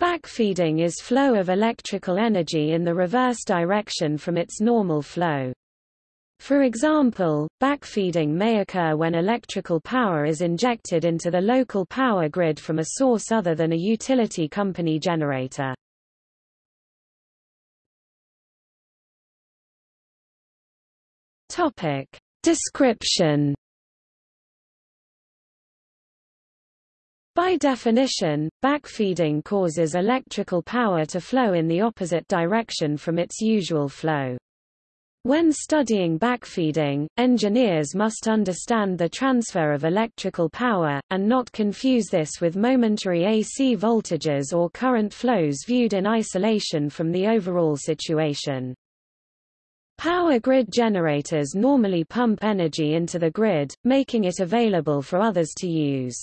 Backfeeding is flow of electrical energy in the reverse direction from its normal flow. For example, backfeeding may occur when electrical power is injected into the local power grid from a source other than a utility company generator. Topic. Description By definition, backfeeding causes electrical power to flow in the opposite direction from its usual flow. When studying backfeeding, engineers must understand the transfer of electrical power, and not confuse this with momentary AC voltages or current flows viewed in isolation from the overall situation. Power grid generators normally pump energy into the grid, making it available for others to use.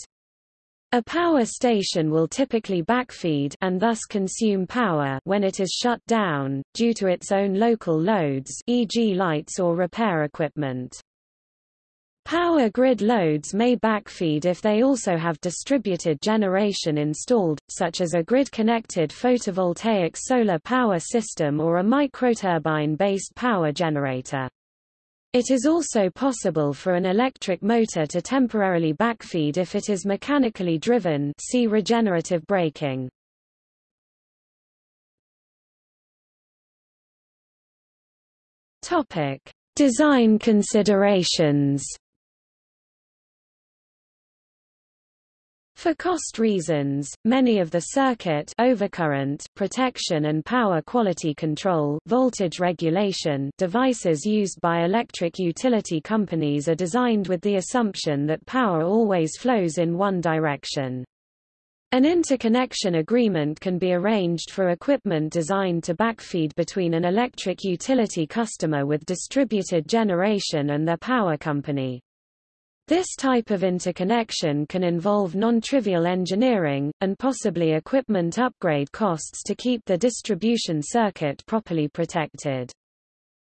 A power station will typically backfeed and thus consume power when it is shut down, due to its own local loads e.g. lights or repair equipment. Power grid loads may backfeed if they also have distributed generation installed, such as a grid-connected photovoltaic solar power system or a microturbine-based power generator. It is also possible for an electric motor to temporarily backfeed if it is mechanically driven see regenerative braking. Topic: Design considerations. For cost reasons, many of the circuit overcurrent protection and power quality control voltage regulation devices used by electric utility companies are designed with the assumption that power always flows in one direction. An interconnection agreement can be arranged for equipment designed to backfeed between an electric utility customer with distributed generation and their power company. This type of interconnection can involve non-trivial engineering, and possibly equipment upgrade costs to keep the distribution circuit properly protected.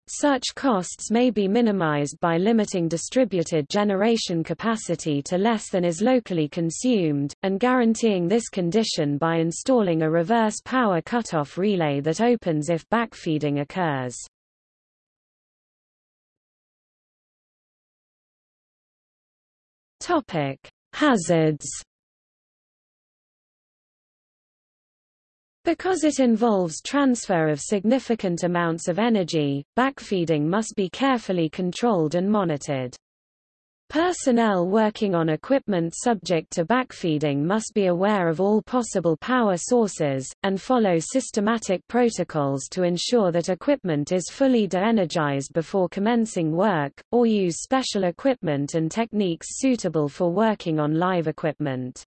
Such costs may be minimized by limiting distributed generation capacity to less than is locally consumed, and guaranteeing this condition by installing a reverse power cutoff relay that opens if backfeeding occurs. Topic: Hazards. Because it involves transfer of significant amounts of energy, backfeeding must be carefully controlled and monitored. Personnel working on equipment subject to backfeeding must be aware of all possible power sources, and follow systematic protocols to ensure that equipment is fully de-energized before commencing work, or use special equipment and techniques suitable for working on live equipment.